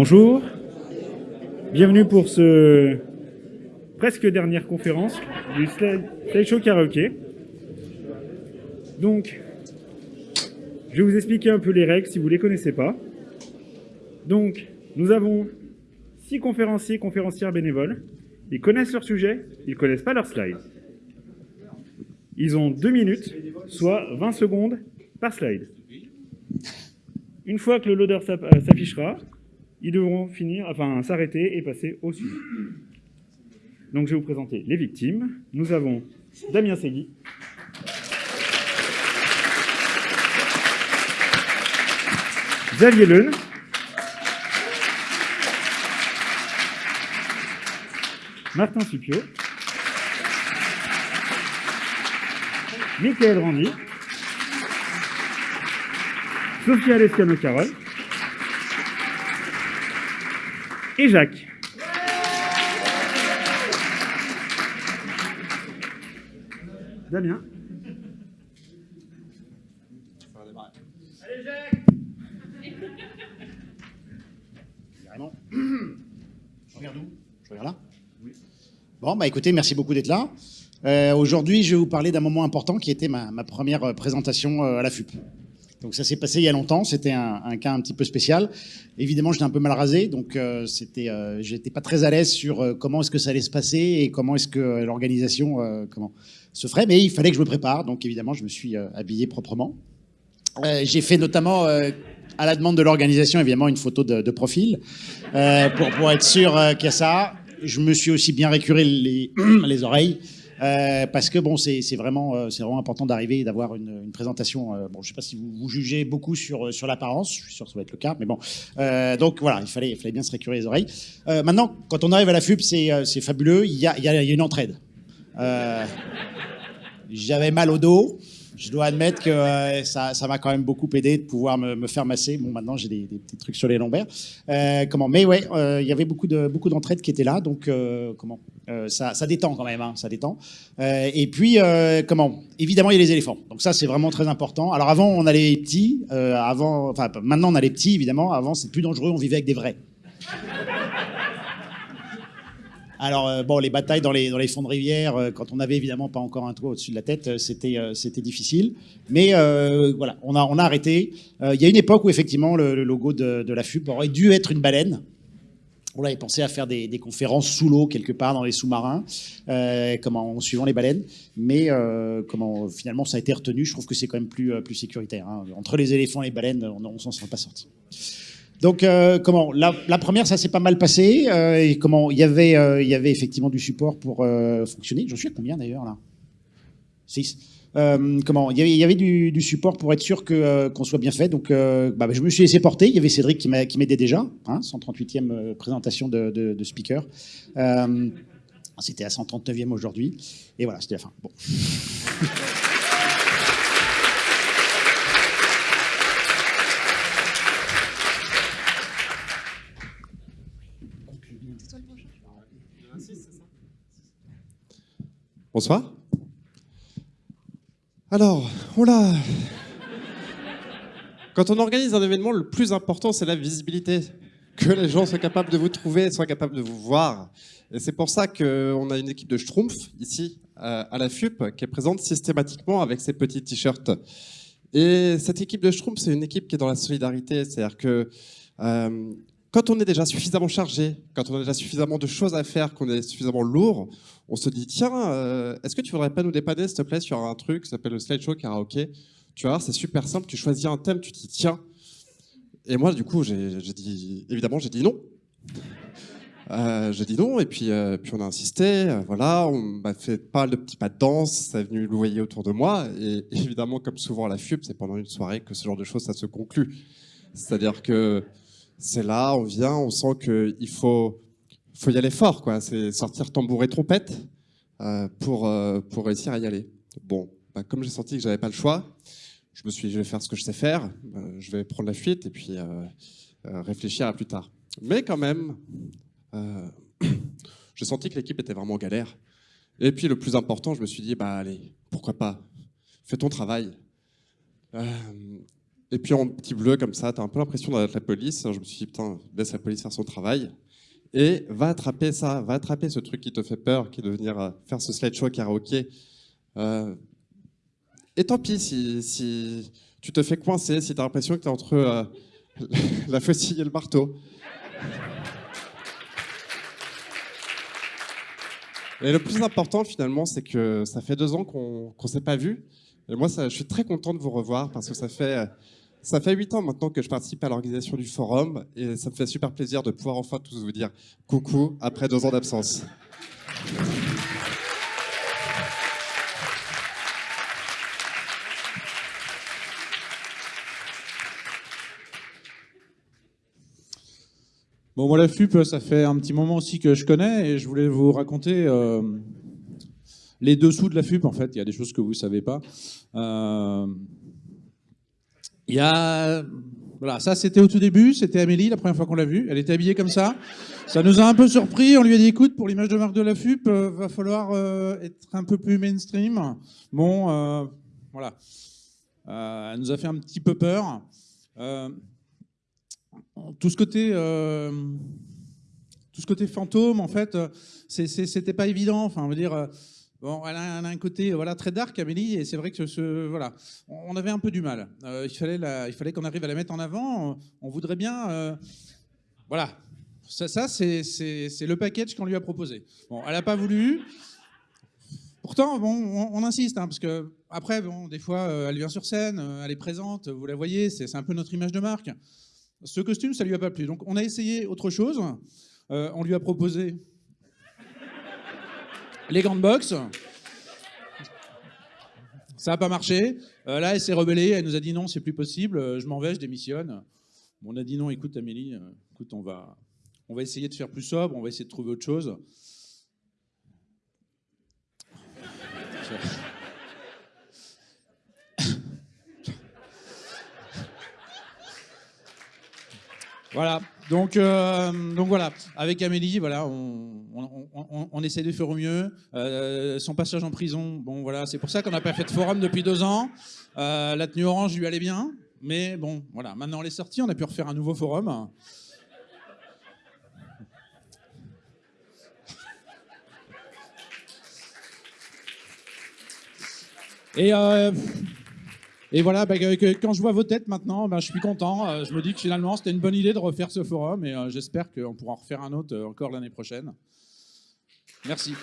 Bonjour, bienvenue pour ce presque dernière conférence du Slideshow Karaoke. Donc, je vais vous expliquer un peu les règles si vous ne les connaissez pas. Donc, nous avons six conférenciers conférencières bénévoles. Ils connaissent leur sujet, ils ne connaissent pas leur slide. Ils ont deux minutes, soit 20 secondes par slide. Une fois que le loader euh, s'affichera, ils devront finir, enfin s'arrêter et passer au sujet. Donc je vais vous présenter les victimes. Nous avons Damien Segui. Xavier Leun. Martin Supio. Michael Randy. Sophia Lescano-Carole et Jacques. Damien. Allez Jacques Carrément. Je regarde où? Je regarde là? Oui. Bon, bah écoutez, merci beaucoup d'être là. Euh, Aujourd'hui, je vais vous parler d'un moment important qui était ma, ma première présentation euh, à la FUP. Donc ça s'est passé il y a longtemps, c'était un, un, cas un petit peu spécial. Évidemment, j'étais un peu mal rasé, donc euh, c'était, euh, j'étais pas très à l'aise sur euh, comment est-ce que ça allait se passer et comment est-ce que euh, l'organisation euh, comment se ferait. Mais il fallait que je me prépare, donc évidemment, je me suis habillé proprement. J'ai fait notamment à la demande de l'organisation, évidemment, une photo de, de profil pour, pour être sûr qu'il y a ça. Je me suis aussi bien récuré les, les oreilles. Euh, parce que bon, c'est vraiment, euh, c'est vraiment important d'arriver et d'avoir une, présentation. Euh, bon, je sais pas si vous, vous jugez beaucoup sur sur l'apparence, je suis sûr que ça va être le cas, mais bon. Donc voilà, il fallait, il fallait bien se récurer les oreilles. Maintenant, quand on arrive à la FUP, c'est fabuleux. Il y a, y a, une entraide. J'avais mal au dos je dois admettre que ça, m'a quand même beaucoup aidé de pouvoir me, me faire masser. Bon, maintenant j'ai des, des, petits trucs sur les lombaires. Comment? Mais ouais, il y avait beaucoup de beaucoup qui étaient là, donc comment? Euh, ça, détend quand même, hein, ça détend. et puis comment? Évidemment, il y a les éléphants. Donc ça, c'est vraiment très important. Alors avant, on a les petits. avant, enfin maintenant, on a les petits évidemment. Avant, c'est plus dangereux. On vivait avec des vrais. Alors, euh, bon, les batailles dans les, dans les fonds de rivière, euh, quand on n'avait évidemment pas encore un toit au-dessus de la tête, euh, c'était c'était difficile. Mais voilà, on a, on a arrêté. Il y a une époque où, effectivement, le, le logo de, de, la FUP aurait dû être une baleine. On avait à faire des, conférences sous l'eau, quelque part, dans les sous-marins, comment, en suivant les baleines. Mais comment, finalement, ça a été retenu. Je trouve que c'est quand même plus, plus sécuritaire. Hein. Entre les éléphants et les baleines, on ne s'en serait pas sorti. Donc euh, comment la, première ça s'est pas mal passé euh, comment il y avait euh, y avait effectivement du support pour euh, fonctionner. J'en suis à combien d'ailleurs là? 6. Euh, comment il y avait, du, support pour être sûr que qu'on soit bien fait. Donc bah, je me suis laissé porter. Il y avait Cédric qui m'aidait déjà. Hein, 138e présentation de speaker. C'était à 139e aujourd'hui. Et voilà, c'était la fin. Bon. Bonsoir. Alors, voilà. Quand on organise un événement, le plus important, c'est la visibilité. Que les gens soient capables de vous trouver, soient capables de vous voir. Et c'est pour ça qu'on a une équipe de Schtroumpf, ici, à la FUP, qui est présente systématiquement avec ses petits t-shirts. Et cette équipe de Schtroumpf, c'est une équipe qui est dans la solidarité. C'est-à-dire que euh, quand on est déjà suffisamment chargé, quand on a déjà suffisamment de choses à faire, qu'on est suffisamment lourd, on se dit tiens, euh, est-ce que tu voudrais pas nous dépanner s'il te plaît sur un truc qui s'appelle le slideshow karaoké? Tu vas voir, c'est super simple, tu choisis un thème, tu dis tiens. Et moi, du coup, j'ai dit évidemment, j'ai dit non. Euh, j'ai dit non, et puis, euh, on a insisté, voilà, on m'a fait pas mal de petits pas de danse, ça est venu louvoyer autour de moi, et évidemment, comme souvent à la FUP, c'est pendant une soirée que ce genre de choses, ça se conclut. C'est-à-dire que c'est là, on vient, on sent qu'il faut, faut y aller fort, quoi. C'est sortir tambour et trompette euh, pour, euh, pour réussir à y aller. Bon, bah, comme j'ai senti que j'avais pas le choix, je me suis dit, je vais faire ce que je sais faire, euh, je vais prendre la fuite et puis réfléchir à plus tard. Mais quand même, j'ai senti que l'équipe était vraiment galère. Et puis le plus important, je me suis dit, bah allez, pourquoi pas, fais ton travail. Et puis en petit bleu comme ça, tu as un peu l'impression d'être la police. Je me suis dit, putain, laisse la police faire son travail. Et va attraper ça, va attraper ce truc qui te fait peur, qui est de venir euh, faire ce slideshow karaoké. Euh, et tant pis si, si, tu te fais coincer, si tu as l'impression que tu es entre euh, la faucille et le marteau. Et le plus important finalement, c'est que ça fait deux ans qu'on ne s'est pas vu. Et moi, je suis très content de vous revoir parce que ça fait, ça fait huit ans maintenant que je participe à l'organisation du forum et ça me fait super plaisir de pouvoir enfin tous vous dire coucou après deux ans d'absence. Bon, moi, la FUP, ça fait un petit moment aussi que je connais et je voulais vous raconter euh, les dessous de la FUP, en fait. Il y a des choses que vous ne savez pas. Euh, il y a... Voilà, ça c'était au tout début, c'était Amélie la première fois qu'on l'a vue, elle était habillée comme ça. Ça nous a un peu surpris, on lui a dit écoute, pour l'image de marque de la FUP, euh, va falloir être un peu plus mainstream. Bon, voilà. elle nous a fait un petit peu peur tout ce côté, euh, tout ce côté fantôme, en fait, euh, c'était pas évident. Enfin, on veut dire, euh, bon, elle a, un côté, voilà, très dark, Amélie, et c'est vrai que ce, voilà, on avait un peu du mal. il fallait, fallait qu'on arrive à la mettre en avant. On, voudrait bien, voilà. Ça, ça c'est le package qu'on lui a proposé. Bon, elle n'a pas voulu. Pourtant, bon, on, insiste, hein, parce que après, bon, des fois, elle vient sur scène, elle est présente, vous la voyez, c'est un peu notre image de marque. Ce costume, ça lui a pas plu. Donc on a essayé autre chose. Euh, on lui a proposé les grandes box. Ça n'a pas marché. Euh, là, elle s'est rebellée. Elle nous a dit non, c'est plus possible. Euh, je m'en vais, je démissionne. on a dit non. Écoute, Amélie, écoute, on va, on va essayer de faire plus sobre. On va essayer de trouver autre chose. Voilà. Donc, euh, donc voilà, avec Amélie, voilà, on, essaie de faire au mieux. Euh, son passage en prison, bon voilà, c'est pour ça qu'on n'a pas fait de forum depuis deux ans. Euh, la tenue orange lui allait bien, mais bon, voilà, maintenant elle est sortie, on a pu refaire un nouveau forum. Et et voilà, bah, quand je vois vos têtes maintenant, bah, je suis content. Euh, je me dis que finalement, c'était une bonne idée de refaire ce forum et euh, j'espère qu'on pourra en refaire un autre euh, encore l'année prochaine. Merci.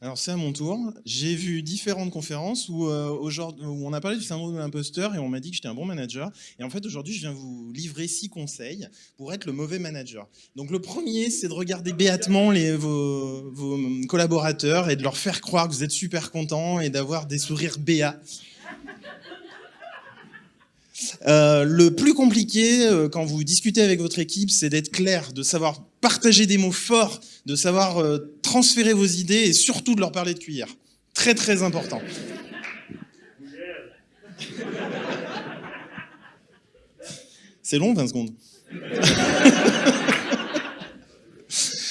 Alors c'est à mon tour. J'ai vu différentes conférences où, euh, où, on a parlé du syndrome de l'imposteur et on m'a dit que j'étais un bon manager. Et en fait aujourd'hui je viens vous livrer six conseils pour être le mauvais manager. Donc le premier c'est de regarder béatement les, vos, vos, collaborateurs et de leur faire croire que vous êtes super content et d'avoir des sourires béats. Euh, le plus compliqué euh, quand vous discutez avec votre équipe, c'est d'être clair, de savoir partager des mots forts, de savoir euh, transférer vos idées et surtout de leur parler de cuillère. Très très important. C'est long 20 secondes.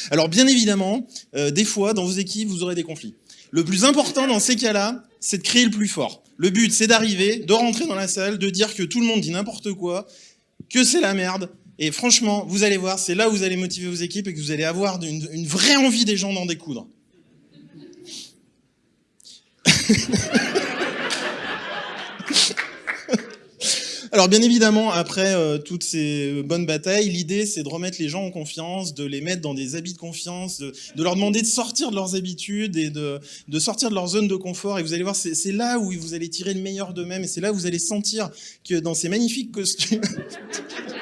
Alors bien évidemment, des fois dans vos équipes, vous aurez des conflits. Le plus important dans ces cas-là, c'est de créer le plus fort. Le but, c'est d'arriver, de rentrer dans la salle, de dire que tout le monde dit n'importe quoi, que c'est la merde. Et franchement, vous allez voir, c'est là où vous allez motiver vos équipes et que vous allez avoir une, vraie envie des gens d'en découdre. Alors bien évidemment, après euh, toutes ces bonnes batailles, l'idée c'est de remettre les gens en confiance, de les mettre dans des habits de confiance, de, leur demander de sortir de leurs habitudes et de, de, sortir de leur zone de confort. Et vous allez voir, c'est là où vous allez tirer le meilleur d'eux-mêmes et c'est là où vous allez sentir que dans ces magnifiques costumes...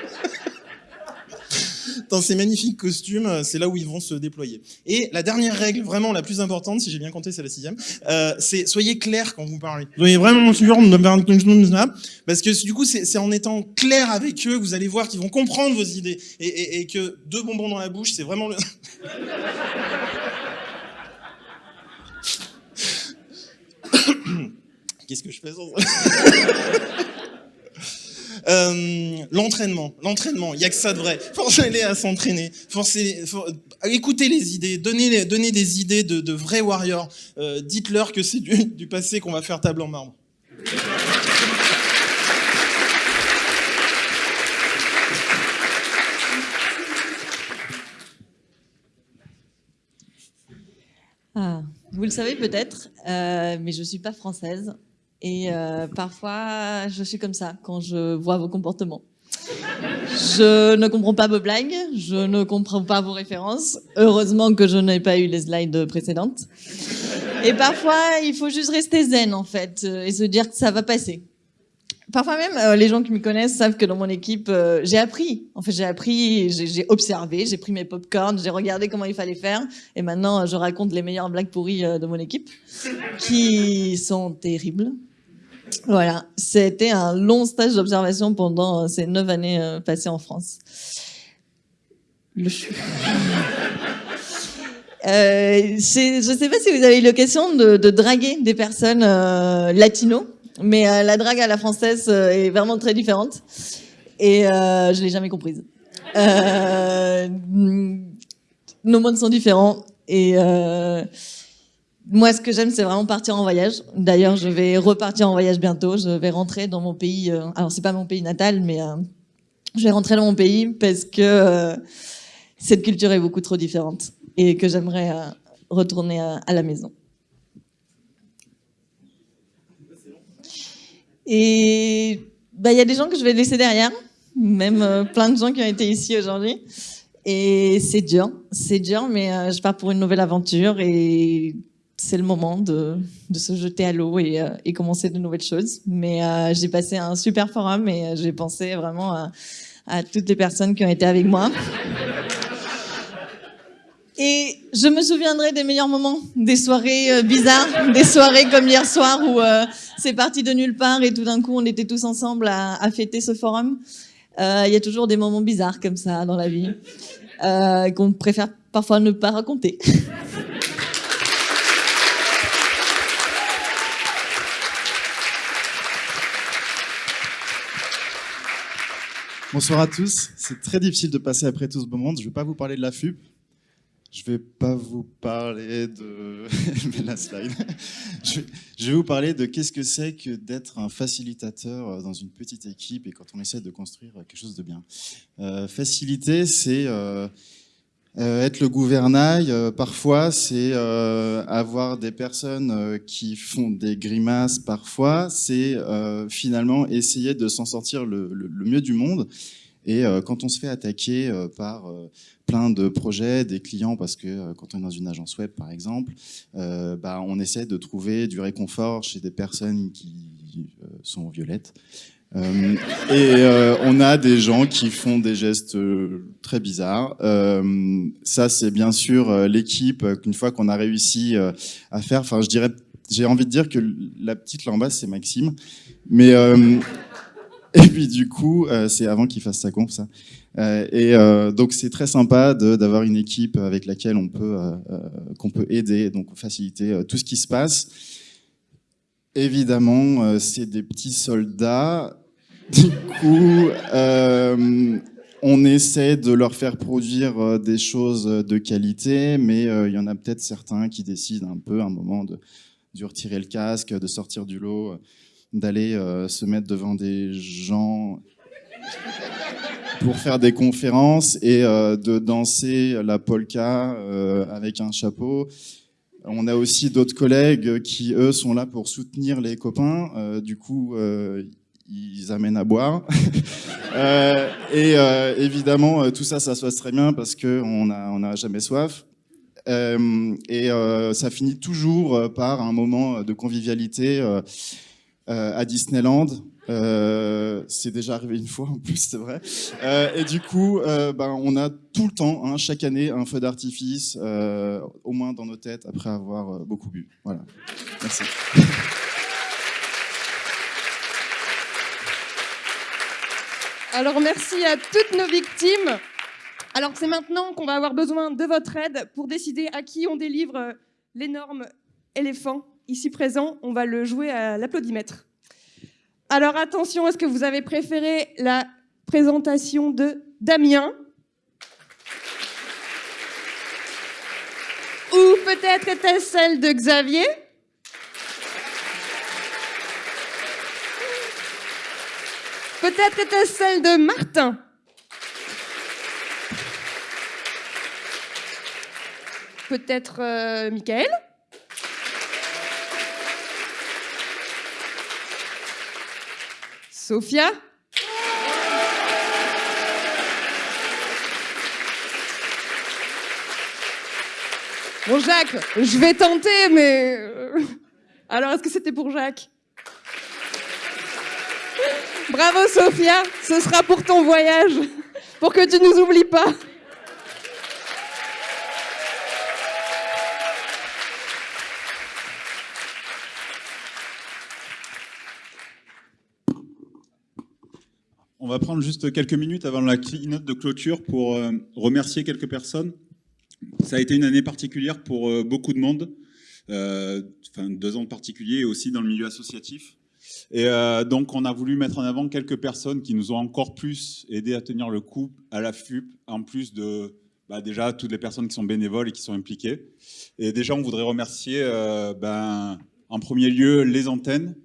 dans ces magnifiques costumes, euh, c'est là où ils vont se déployer. Et la dernière règle, vraiment la plus importante, si j'ai bien compté, c'est la sixième, euh, c'est soyez clair quand vous parlez. Soyez vraiment sûr parce que du coup, c'est en étant clair avec eux vous allez voir qu'ils vont comprendre vos idées et que deux bonbons dans la bouche, c'est vraiment le... Qu'est-ce que je fais sans Euh, l'entraînement, l'entraînement, il y a que ça de vrai. Forcez-les à s'entraîner. Forcez, for- écoutez les idées, donnez, donnez des idées de, de vrais warriors. Euh, Dites-leur que c'est du, du passé qu'on va faire table en marbre. Ah, vous le savez peut-être, euh, mais je suis pas française. Et euh, parfois, je suis comme ça quand je vois vos comportements. Je ne comprends pas vos blagues, je ne comprends pas vos références. Heureusement que je n'ai pas eu les slides précédentes. Et parfois, il faut juste rester zen en fait euh, et se dire que ça va passer. Parfois même, euh, les gens qui me connaissent savent que dans mon équipe, euh, j'ai appris. En fait, j'ai appris, j'ai observé, j'ai pris mes popcorns, j'ai regardé comment il fallait faire. Et maintenant, je raconte les meilleures blagues pourries euh, de mon équipe, qui sont terribles. Voilà, c'était un long stage d'observation pendant euh, ces neuf années euh, passées en France. Le je ne sais pas si vous avez eu l'occasion de, de draguer des personnes latinos, mais euh, la drague à la française euh, est vraiment très différente et euh, je l'ai jamais comprise. Euh, nos mondes sont différents et euh, moi, ce que j'aime, c'est vraiment partir en voyage. D'ailleurs, je vais repartir en voyage bientôt. Je vais rentrer dans mon pays. euh, alors, c'est pas mon pays natal, mais je vais rentrer dans mon pays parce que cette culture est beaucoup trop différente et que j'aimerais retourner à la maison. Et bah, il y a des gens que je vais laisser derrière, même euh, plein de gens qui ont été ici aujourd'hui. Et c'est dur, c'est dur, mais euh, je pars pour une nouvelle aventure et c'est le moment de, de se jeter à l'eau et, euh, et commencer de nouvelles choses. Mais j'ai passé un super forum et j'ai pensé vraiment à toutes les personnes qui ont été avec moi. Et je me souviendrai des meilleurs moments, des soirées euh, bizarres, des soirées comme hier soir où euh, c'est parti de nulle part et tout d'un coup on était tous ensemble à, fêter ce forum. Euh, Il y a toujours des moments bizarres comme ça dans la vie qu'on préfère parfois ne pas raconter. Bonsoir à tous. C'est très difficile de passer après tout ce beau monde. Je ne vais pas vous parler de la FUP. Je ne vais pas vous parler de... La slide. Je vais, vous parler de qu'est-ce que c'est que d'être un facilitateur dans une petite équipe et quand on essaie de construire quelque chose de bien. Euh, faciliter, c'est euh, euh, être le gouvernail. Euh, parfois, c'est euh, avoir des personnes euh, qui font des grimaces. Parfois, c'est euh, finalement essayer de s'en sortir le, mieux du monde. Et euh, quand on se fait attaquer euh, par euh, plein de projets, des clients, parce que euh, quand on est dans une agence web, par exemple, euh, bah, on essaie de trouver du réconfort chez des personnes qui euh, sont violettes. Et on a des gens qui font des gestes très bizarres. Ça, c'est bien sûr l'équipe qu'une fois qu'on a réussi à faire. Enfin, je dirais, j'ai envie de dire que la petite là en bas, c'est Maxime. Mais et puis du coup, euh, c'est avant qu'il fasse sa conf, ça. Euh, et euh, donc c'est très sympa d'avoir une équipe avec laquelle on peut qu'on peut aider, donc faciliter tout ce qui se passe. Évidemment, c'est des petits soldats. Du coup, on essaie de leur faire produire des choses de qualité, mais il y en a peut-être certains qui décident un peu à un moment de, de retirer le casque, de sortir du lot, d'aller euh, se mettre devant des gens pour faire des conférences et euh, de danser la polka euh, avec un chapeau. On a aussi d'autres collègues qui, eux, sont là pour soutenir les copains. Du coup, ils amènent à boire. Et évidemment, tout ça, ça se passe très bien parce qu'on n'a on a jamais soif. Et ça finit toujours par un moment de convivialité à Disneyland. Euh, c'est déjà arrivé une fois en plus, c'est vrai. Euh, et du coup, euh, ben, on a tout le temps, hein, chaque année, un feu d'artifice, euh, au moins dans nos têtes, après avoir euh, beaucoup bu. Voilà. Merci. Alors merci à toutes nos victimes. Alors c'est maintenant qu'on va avoir besoin de votre aide pour décider à qui on délivre euh, l'énorme éléphant ici présent. On va le jouer à l'applaudimètre. Alors attention, est-ce que vous avez préféré la présentation de Damien Ou peut-être était-ce celle de Xavier? Peut-être était-ce celle de Martin Peut-être euh, Michael Sophia Bon Jacques, je vais tenter, mais... euh, Alors, est-ce que c'était pour Jacques? Bravo Sophia, ce sera pour ton voyage, pour que tu nous oublies pas. On va prendre juste quelques minutes avant la keynote de clôture pour euh, remercier quelques personnes. Ça a été une année particulière pour euh, beaucoup de monde, euh, deux ans en particulier, et aussi dans le milieu associatif. Et donc on a voulu mettre en avant quelques personnes qui nous ont encore plus aidé à tenir le coup à la FUP, en plus de bah, déjà toutes les personnes qui sont bénévoles et qui sont impliquées. Et déjà on voudrait remercier ben, en premier lieu les antennes,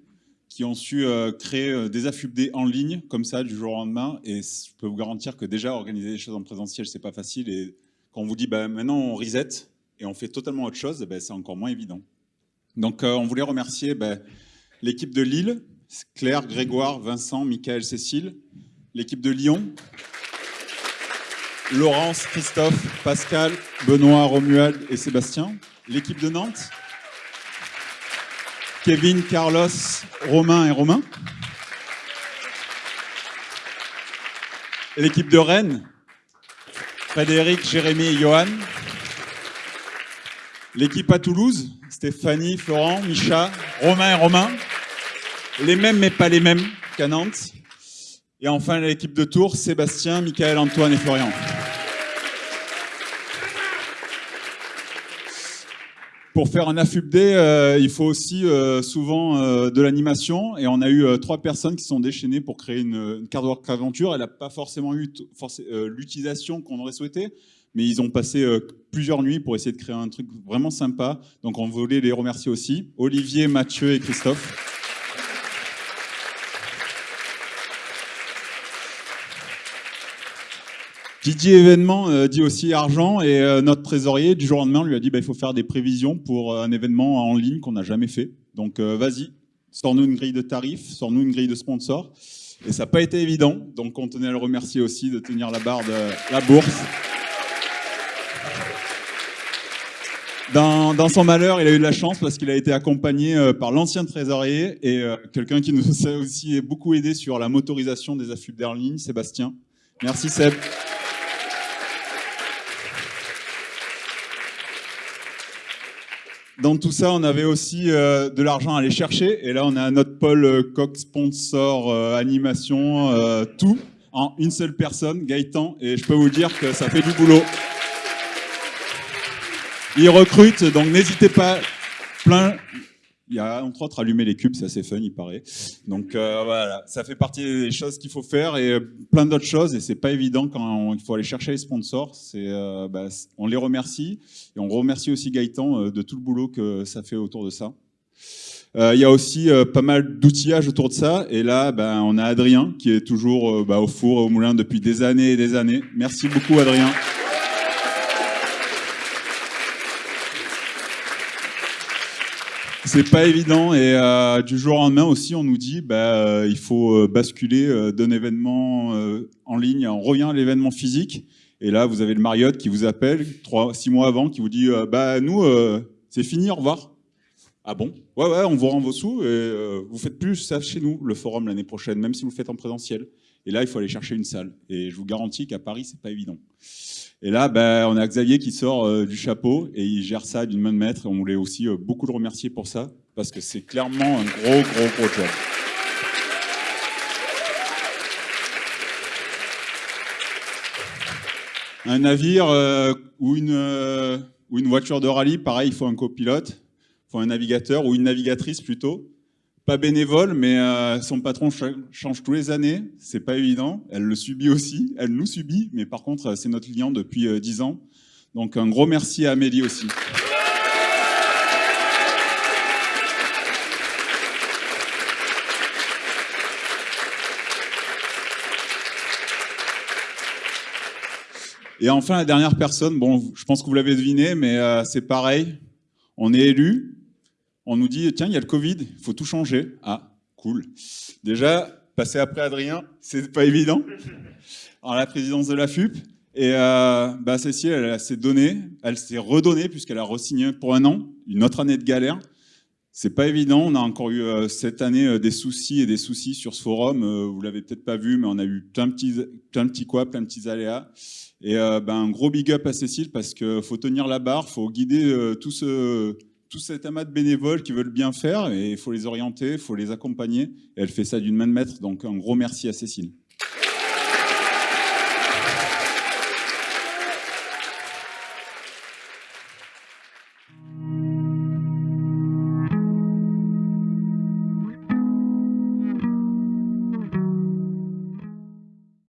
qui ont su euh, créer euh, des AFUBD en ligne, comme ça, du jour au lendemain. Et je peux vous garantir que déjà, organiser des choses en présentiel, c'est pas facile. Et quand on vous dit, bah, maintenant, on reset et on fait totalement autre chose, ben, c'est encore moins évident. Donc, euh, on voulait remercier ben, l'équipe de Lille, Claire, Grégoire, Vincent, Michael, Cécile, l'équipe de Lyon, Laurence, Christophe, Pascal, Benoît, Romuald et Sébastien, l'équipe de Nantes, Kevin, Carlos, Romain et Romain. L'équipe de Rennes, Frédéric, Jérémy et Johan. L'équipe à Toulouse, Stéphanie, Florent, Micha, Romain et Romain. Les mêmes mais pas les mêmes qu'à Nantes. Et enfin l'équipe de Tours, Sébastien, Michael, Antoine et Florian. Pour faire un AFUBD, euh, il faut aussi euh, souvent euh, de l'animation. Et on a eu trois personnes qui sont déchaînées pour créer une, une work aventure. Elle n'a pas forcément eu l'utilisation qu'on aurait souhaité, mais ils ont passé plusieurs nuits pour essayer de créer un truc vraiment sympa. Donc on voulait les remercier aussi. Olivier, Mathieu et Christophe. Didier événement euh, dit aussi argent et euh, notre trésorier du jour au lendemain lui a dit bah, il faut faire des prévisions pour euh, un événement en ligne qu'on n'a jamais fait. Donc euh, vas-y, sors-nous une grille de tarifs, sors-nous une grille de sponsors. Et ça n'a pas été évident, donc on tenait à le remercier aussi de tenir la barre de la bourse. Dans, dans son malheur, il a eu de la chance parce qu'il a été accompagné euh, par l'ancien trésorier et euh, quelqu'un qui nous a aussi beaucoup aidé sur la motorisation des affûts ligne, Sébastien. Merci Seb. Dans tout ça, on avait aussi euh, de l'argent à aller chercher. Et là, on a notre pôle euh, coq sponsor, euh, animation, euh, tout en une seule personne, Gaëtan. Et je peux vous dire que ça fait du boulot. Il recrute, donc n'hésitez pas. Plein. Il y a entre autres allumer les cubes, c'est assez fun, il paraît. Donc euh, voilà, ça fait partie des choses qu'il faut faire et euh, plein d'autres choses. Et c'est pas évident quand il faut aller chercher les sponsors. Euh, bah, on les remercie et on remercie aussi Gaëtan de tout le boulot que ça fait autour de ça. Il y a aussi pas mal d'outillage autour de ça. Et là, ben, on a Adrien qui est toujours bah, au four et au moulin depuis des années et des années. Merci beaucoup, Adrien. C'est pas évident et euh, du jour au lendemain aussi, on nous dit bah, euh, il faut euh, basculer d'un événement en ligne, on revient à l'événement physique. Et là, vous avez le Marriott qui vous appelle trois, six mois avant, qui vous dit bah nous c'est fini, au revoir. Ah bon? Ouais ouais, on vous rend vos sous et euh, vous faites plus ça chez nous, le forum l'année prochaine, même si vous le faites en présentiel. Et là, il faut aller chercher une salle. Et je vous garantis qu'à Paris, c'est pas évident. Et là, ben, on a Xavier qui sort euh, du chapeau et il gère ça d'une main de maître. On voulait aussi euh, beaucoup le remercier pour ça, parce que c'est clairement un gros, gros, gros job. Un navire euh, ou, une, ou une voiture de rallye, pareil, il faut un copilote, il faut un navigateur ou une navigatrice plutôt. Bénévole, mais euh, son patron cha- change tous les années. C'est pas évident. Elle le subit aussi. Elle nous subit, mais par contre, euh, c'est notre client depuis euh, 10 ans. Donc un gros merci à Amélie aussi. Et enfin, la dernière personne, bon, je pense que vous l'avez deviné, mais euh, c'est pareil. On est élu, on nous dit, tiens, il y a le Covid, il faut tout changer. Ah, cool. Déjà, passer après Adrien, c'est pas évident. En la présidence de la FUP. Et euh, bah, Cécile, elle, s'est donnée, elle s'est redonnée puisqu'elle a re-signé pour un an, une autre année de galère. C'est pas évident. On a encore eu euh, cette année euh, des soucis et des soucis sur ce forum. Vous l'avez peut-être pas vu, mais on a eu plein de petits, plein de petits quoi, plein de petits aléas. Et ben, un gros big up à Cécile parce qu'il faut tenir la barre, faut guider tout, ce, tout cet amas de bénévoles qui veulent bien faire et il faut les orienter, il faut les accompagner. Elle fait ça d'une main de maître. Donc un gros merci à Cécile.